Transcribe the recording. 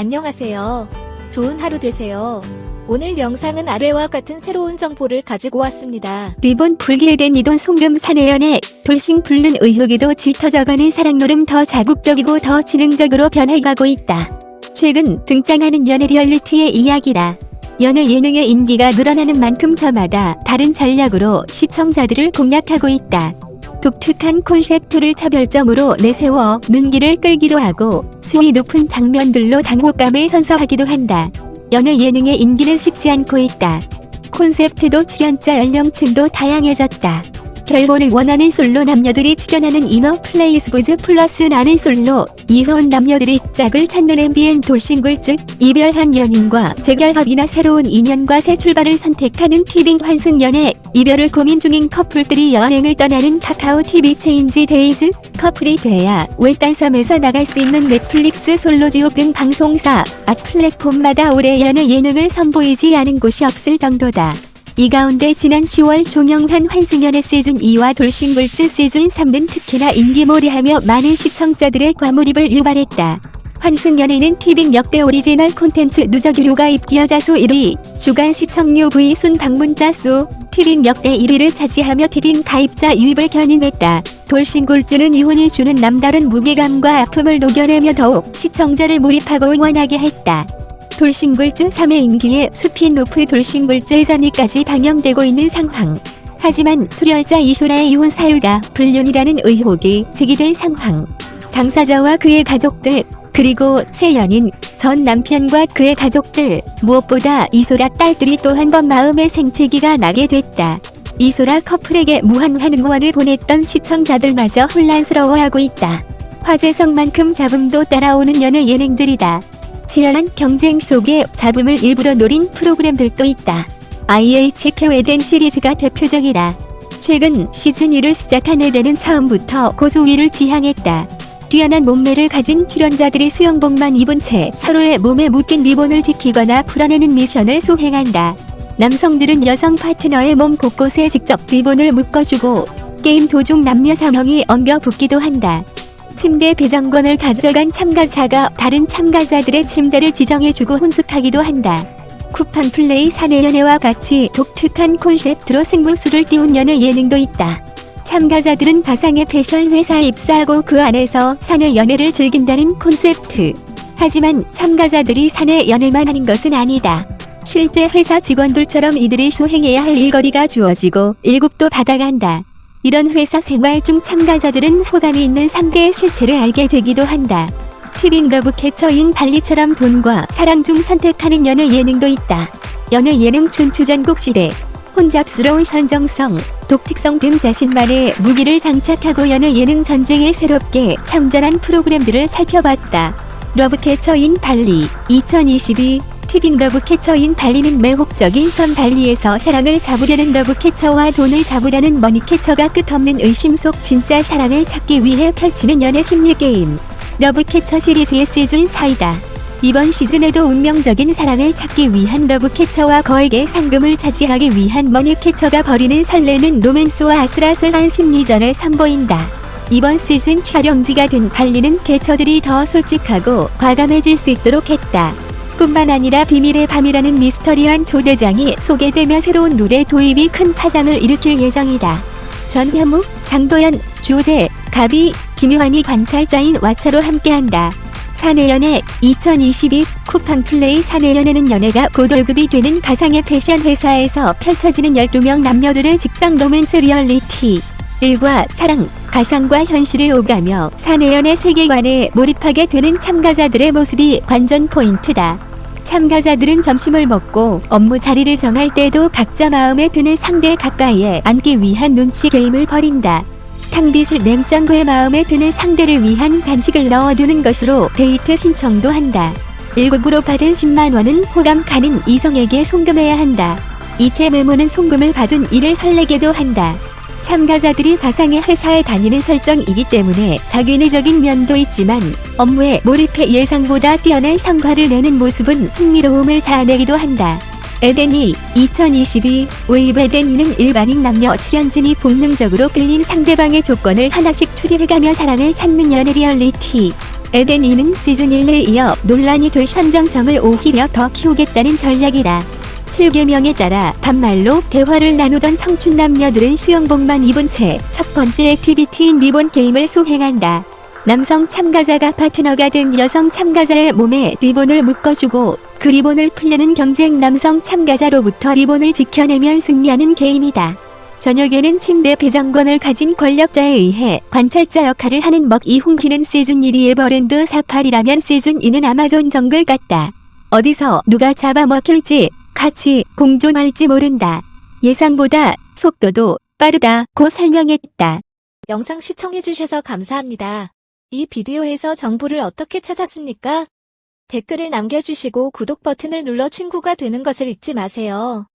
안녕하세요. 좋은 하루 되세요. 오늘 영상은 아래와 같은 새로운 정보를 가지고 왔습니다. 리본 불기에된 이돈 송금 사내연애 돌싱 불른 의혹에도 짙어져가는 사랑노름 더 자국적이고 더 지능적으로 변해가고 있다. 최근 등장하는 연애 리얼리티의 이야기다. 연애 예능의 인기가 늘어나는 만큼 저마다 다른 전략으로 시청자들을 공략하고 있다. 독특한 콘셉트를 차별점으로 내세워 눈길을 끌기도 하고 수위 높은 장면들로 당혹감을 선사하기도 한다. 연애 예능의 인기는 식지 않고 있다. 콘셉트도 출연자 연령층도 다양해졌다. 결혼을 원하는 솔로 남녀들이 출연하는 ENA PLAY SBS 플러스 나는 솔로. 이혼 남녀들이 짝을 찾는 MBN 돌싱글즈 이별한 연인과 재결합이나 새로운 인연과 새 출발을 선택하는 티빙 환승 연애. 이별을 고민 중인 커플들이 여행을 떠나는 카카오 TV 체인지 데이즈 커플이 돼야 외딴 섬에서 나갈 수 있는 넷플릭스 솔로지옥 등 방송사. 각 플랫폼마다 올해 연애 예능을 선보이지 않은 곳이 없을 정도다. 이 가운데 지난 10월 종영한 환승연애 시즌2와 돌싱글즈 시즌3는 특히나 인기몰이하며 많은 시청자들의 과몰입을 유발했다. 환승연애는 티빙 역대 오리지널 콘텐츠 누적 유료가입 기여자 수 1위, 주간 시청 UV 순 방문자 수, 티빙 역대 1위를 차지하며 티빙 가입자 유입을 견인했다. 돌싱글즈는 이혼이 주는 남다른 무게감과 아픔을 녹여내며 더욱 시청자를 몰입하고 응원하게 했다. 돌싱글즈 3의 인기에 스핀오프 돌싱글즈 외전까지 방영되고 있는 상황. 하지만 출연자 이소라의 이혼 사유가 불륜이라는 의혹이 제기된 상황. 당사자와 그의 가족들, 그리고 새 연인, 전 남편과 그의 가족들, 무엇보다 이소라 딸들이 또 한 번 마음의 생채기가 나게 됐다. 이소라 커플에게 무한한 응원을 보냈던 시청자들마저 혼란스러워하고 있다. 화제성만큼 잡음도 따라오는 연애 예능들이다. 치열한 경쟁 속에 잡음을 일부러 노린 프로그램들도 있다. IHK 에덴 시리즈가 대표적이다. 최근 시즌2를 시작한 에덴은 처음부터 고수위를 지향했다. 뛰어난 몸매를 가진 출연자들이 수영복만 입은 채 서로의 몸에 묶인 리본을 지키거나 풀어내는 미션을 수행한다. 남성들은 여성 파트너의 몸 곳곳에 직접 리본을 묶어주고 게임 도중 남녀 3명이 엉겨 붙기도 한다. 침대 배정권을 가져간 참가자가 다른 참가자들의 침대를 지정해주고 혼숙하기도 한다. 쿠팡 플레이 사내 연애와 같이 독특한 콘셉트로 승부수를 띄운 연애 예능도 있다. 참가자들은 가상의 패션 회사에 입사하고 그 안에서 사내 연애를 즐긴다는 콘셉트. 하지만 참가자들이 사내 연애만 하는 것은 아니다. 실제 회사 직원들처럼 이들이 수행해야 할 일거리가 주어지고 일급도 받아간다. 이런 회사 생활 중 참가자들은 호감이 있는 상대의 실체를 알게 되기도 한다. 티빙 러브 캐쳐인 발리처럼 돈과 사랑 중 선택하는 연애 예능도 있다. 연애 예능 춘추전국 시대 혼잡스러운 선정성, 독특성 등 자신만의 무기를 장착하고 연애 예능 전쟁에 새롭게 참전한 프로그램들을 살펴봤다. 러브캐쳐인 발리 2022 티빙 러브캐쳐인 발리는 매혹적인 섬 발리에서 사랑을 잡으려는 러브캐쳐와 돈을 잡으려는 머니캐쳐가 끝없는 의심 속 진짜 사랑을 찾기 위해 펼치는 연애 심리 게임. 러브캐쳐 시리즈의 시즌 4이다. 이번 시즌에도 운명적인 사랑을 찾기 위한 러브캐쳐와 거액의 상금을 차지하기 위한 머니캐쳐가 벌이는 설레는 로맨스와 아슬아슬한 심리전을 선보인다. 이번 시즌 촬영지가 된 발리는 캐쳐들이 더 솔직하고 과감해질 수 있도록 했다. 뿐만 아니라 비밀의 밤이라는 미스터리한 초대장이 소개되며 새로운 룰의 도입이 큰 파장을 일으킬 예정이다. 전현무, 장도연, 주우재, 가비, 김요한이 관찰자인 와차로 함께한다. 사내연애 2022 쿠팡 플레이 사내연애는 연애가 곧 월급이 되는 가상의 패션 회사에서 펼쳐지는 12명 남녀들의 직장 로맨스 리얼리티. 일과 사랑, 가상과 현실을 오가며 사내연애 세계관에 몰입하게 되는 참가자들의 모습이 관전 포인트다. 참가자들은 점심을 먹고 업무 자리를 정할 때도 각자 마음에 드는 상대 가까이에 앉기 위한 눈치 게임을 벌인다. 탕비실 냉장고에 마음에 드는 상대를 위한 간식을 넣어두는 것으로 데이트 신청도 한다. 일급으로 받은 10만원은 호감 가는 이성에게 송금해야 한다. 이체 메모는 송금을 받은 이를 설레게도 한다. 참가자들이 가상의 회사에 다니는 설정이기 때문에 작위적인 면도 있지만 업무에 몰입해 예상보다 뛰어난 성과를 내는 모습은 흥미로움을 자아내기도 한다. 에덴이 2022 웨이브 에덴이는 일반인 남녀 출연진이 본능적으로 끌린 상대방의 조건을 하나씩 추리해가며 사랑을 찾는 연애 리얼리티. 에덴 2는 시즌 1에 이어 논란이 될 선정성을 오히려 더 키우겠다는 전략이다. 7계명에 따라 반말로 대화를 나누던 청춘 남녀들은 수영복만 입은 채 첫 번째 activity인 리본 게임을 수행한다. 남성 참가자가 파트너가 된 여성 참가자의 몸에 리본을 묶어주고 그 리본을 풀려는 경쟁 남성 참가자로부터 리본을 지켜내면 승리하는 게임이다. 저녁에는 침대 배정권을 가진 권력자에 의해 관찰자 역할을 하는 MC 이홍기는 시즌 1이 에버랜드 사파리라면 시즌 2는 아마존 정글 같다. 어디서 누가 잡아먹힐지 같이 공존할지 모른다. 예상보다 속도도 빠르다고 설명했다. 영상 시청해주셔서 감사합니다. 이 비디오에서 정보를 어떻게 찾았습니까? 댓글을 남겨주시고 구독 버튼을 눌러 친구가 되는 것을 잊지 마세요.